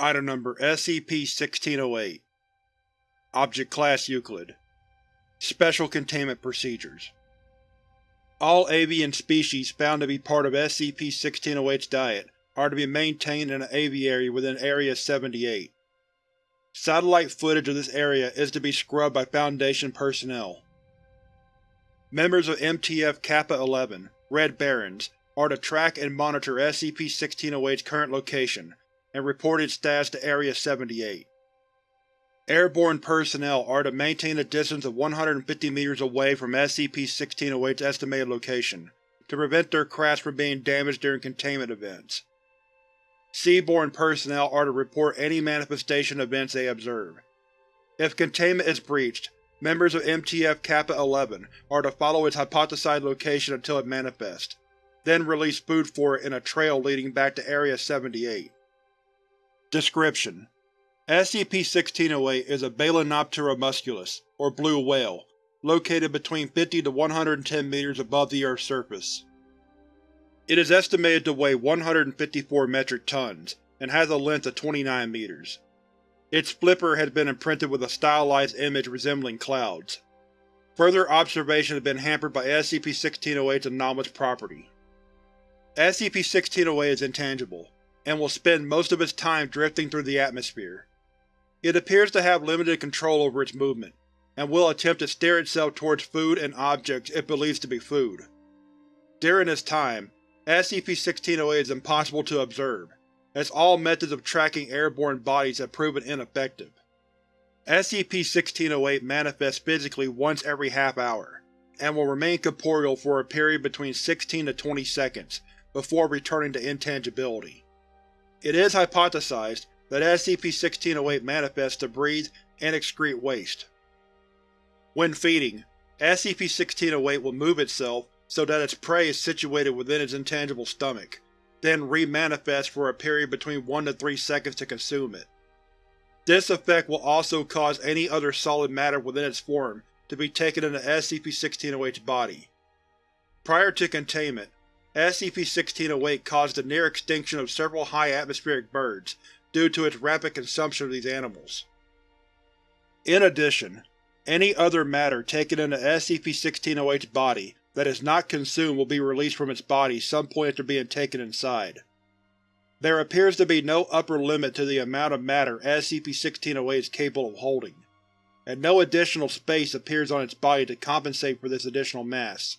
Item Number SCP-1608 Object Class Euclid Special Containment Procedures All avian species found to be part of SCP-1608's diet are to be maintained in an aviary within Area-78. Satellite footage of this area is to be scrubbed by Foundation personnel. Members of MTF Kappa-11, Red Barons, are to track and monitor SCP-1608's current location and reported its status to Area-78. Airborne personnel are to maintain a distance of 150 meters away from SCP-1608's estimated location, to prevent their crafts from being damaged during containment events. Seaborne personnel are to report any manifestation events they observe. If containment is breached, members of MTF Kappa-11 are to follow its hypothesized location until it manifests, then release food for it in a trail leading back to Area-78. Description: SCP-1608 is a Balaenoptera musculus, or blue whale, located between 50 to 110 meters above the Earth's surface. It is estimated to weigh 154 metric tons, and has a length of 29 meters. Its flipper has been imprinted with a stylized image resembling clouds. Further observation has been hampered by SCP-1608's anomalous property. SCP-1608 is intangible, and will spend most of its time drifting through the atmosphere. It appears to have limited control over its movement, and will attempt to steer itself towards food and objects it believes to be food. During this time, SCP-1608 is impossible to observe, as all methods of tracking airborne bodies have proven ineffective. SCP-1608 manifests physically once every half hour, and will remain corporeal for a period between 16 to 20 seconds before returning to intangibility. It is hypothesized that SCP-1608 manifests to breathe and excrete waste. When feeding, SCP-1608 will move itself so that its prey is situated within its intangible stomach, then re-manifest for a period between 1 to 3 seconds to consume it. This effect will also cause any other solid matter within its form to be taken into SCP-1608's body. Prior to containment, SCP-1608 caused the near extinction of several high-atmospheric birds due to its rapid consumption of these animals. In addition, any other matter taken into SCP-1608's body that is not consumed will be released from its body some point after being taken inside. There appears to be no upper limit to the amount of matter SCP-1608 is capable of holding, and no additional space appears on its body to compensate for this additional mass.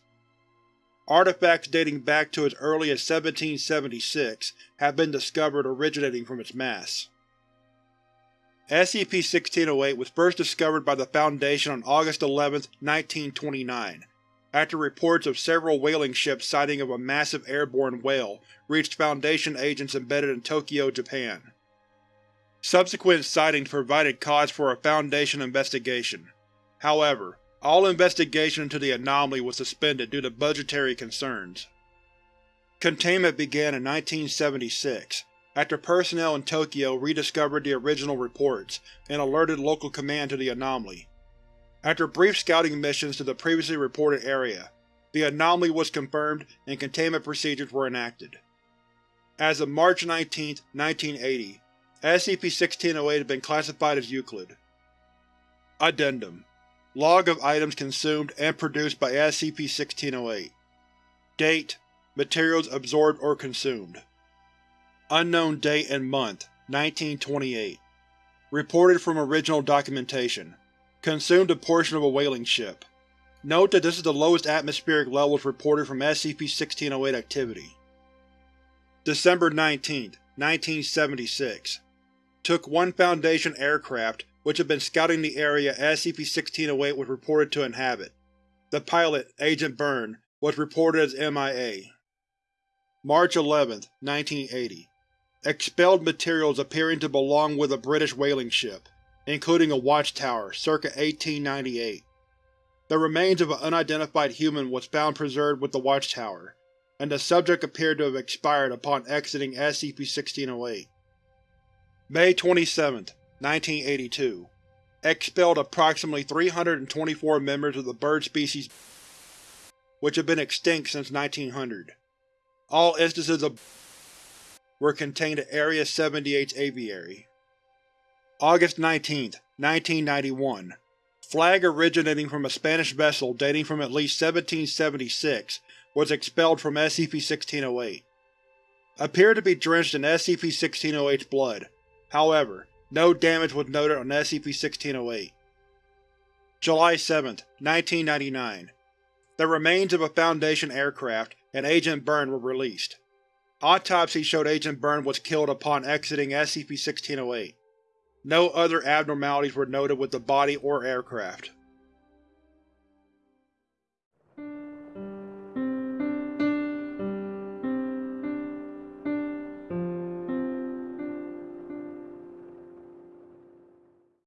Artifacts dating back to as early as 1776 have been discovered originating from its mass. SCP-1608 was first discovered by the Foundation on August 11, 1929, after reports of several whaling ships sighting of a massive airborne whale reached Foundation agents embedded in Tokyo, Japan. Subsequent sightings provided cause for a Foundation investigation. However, all investigation into the anomaly was suspended due to budgetary concerns. Containment began in 1976, after personnel in Tokyo rediscovered the original reports and alerted local command to the anomaly. After brief scouting missions to the previously reported area, the anomaly was confirmed and containment procedures were enacted. As of March 19, 1980, SCP-1608 had been classified as Euclid. Addendum Log of items consumed and produced by SCP-1608 Date Materials absorbed or consumed. Unknown date and month 1928 Reported from original documentation. Consumed a portion of a whaling ship. Note that this is the lowest atmospheric levels reported from SCP-1608 activity. December 19, 1976 Took one Foundation aircraft which had been scouting the area SCP-1608 was reported to inhabit. The pilot, Agent Byrne, was reported as MIA. March 11, 1980 Expelled materials appearing to belong with a British whaling ship, including a watchtower, circa 1898. The remains of an unidentified human was found preserved with the watchtower, and the subject appeared to have expired upon exiting SCP-1608. May 27, 1982 Expelled approximately 324 members of the bird species which have been extinct since 1900. All instances of were contained at Area 78's aviary. August 19, 1991 Flag originating from a Spanish vessel dating from at least 1776 was expelled from SCP-1608. Appeared to be drenched in SCP-1608's blood. However, no damage was noted on SCP-1608. July 7, 1999 The remains of a Foundation aircraft and Agent Byrne were released. Autopsy showed Agent Byrne was killed upon exiting SCP-1608. No other abnormalities were noted with the body or aircraft.